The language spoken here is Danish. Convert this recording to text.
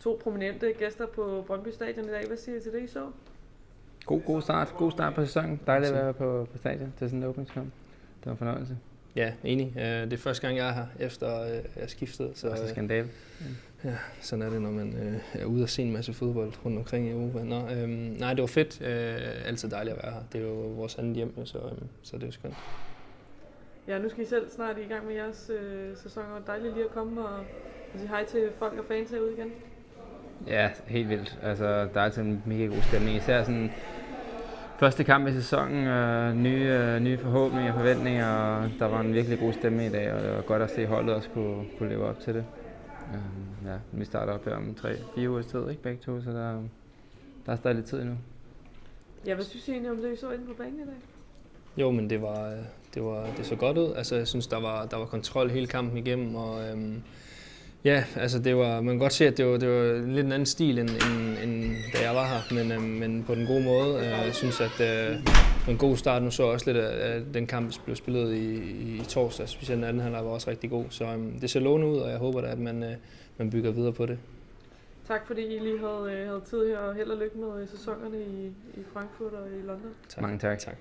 to prominente gæster på Brøndby Stadion i dag. Hvad siger I til det, I så? God, god start. God start på sæsonen. Dejligt at være på, på stadion til sådan en åbningskamp. Det var en fornøjelse. Ja, enig. Øh, det er første gang, jeg er her, efter øh, jeg er skiftet. Så, Også skandal. Ja, sådan er det, når man øh, er ude og se en masse fodbold rundt omkring i Europa. Nå, øhm, nej, det var fedt. Øh, altid dejligt at være her. Det er jo vores andet hjem, så, øhm, så det er jo skønt. Ja, nu skal I selv snart i gang med jeres øh, sæson, og dejligt lige at komme og, og sige hej til folk og fans herude igen. Ja, helt vildt. Altså, der er altid en mega god stemning. Især sådan første kamp i sæsonen, øh, nye, øh, nye forhåbninger og forventninger, og der var en virkelig god stemme i dag, og det var godt at se holdet også kunne, kunne leve op til det. Øh, ja, vi starter op her om 3-4 uger tid, ikke begge to, så der, der er stadig lidt tid endnu. Ja, hvad synes I egentlig om det, I så inde på banen i dag? Jo, men det var, det var det så godt ud. Altså, jeg synes, der var, der var kontrol hele kampen igennem, og øhm, ja, altså det var, man kan godt se, at det var, det var lidt en anden stil, end, end, end da jeg var her, men, øhm, men på den gode måde. Øh, jeg synes, at øh, en god start. Nu så også lidt, at den kamp blev spillet i, i torsdag, specielt den anden halvleg var også rigtig god. Så øhm, det ser lovende ud, og jeg håber da, at man, øh, man bygger videre på det. Tak fordi I lige havde, øh, havde tid her, og held og lykke med sæsonerne i, i Frankfurt og i London. Tak. Mange tak. tak.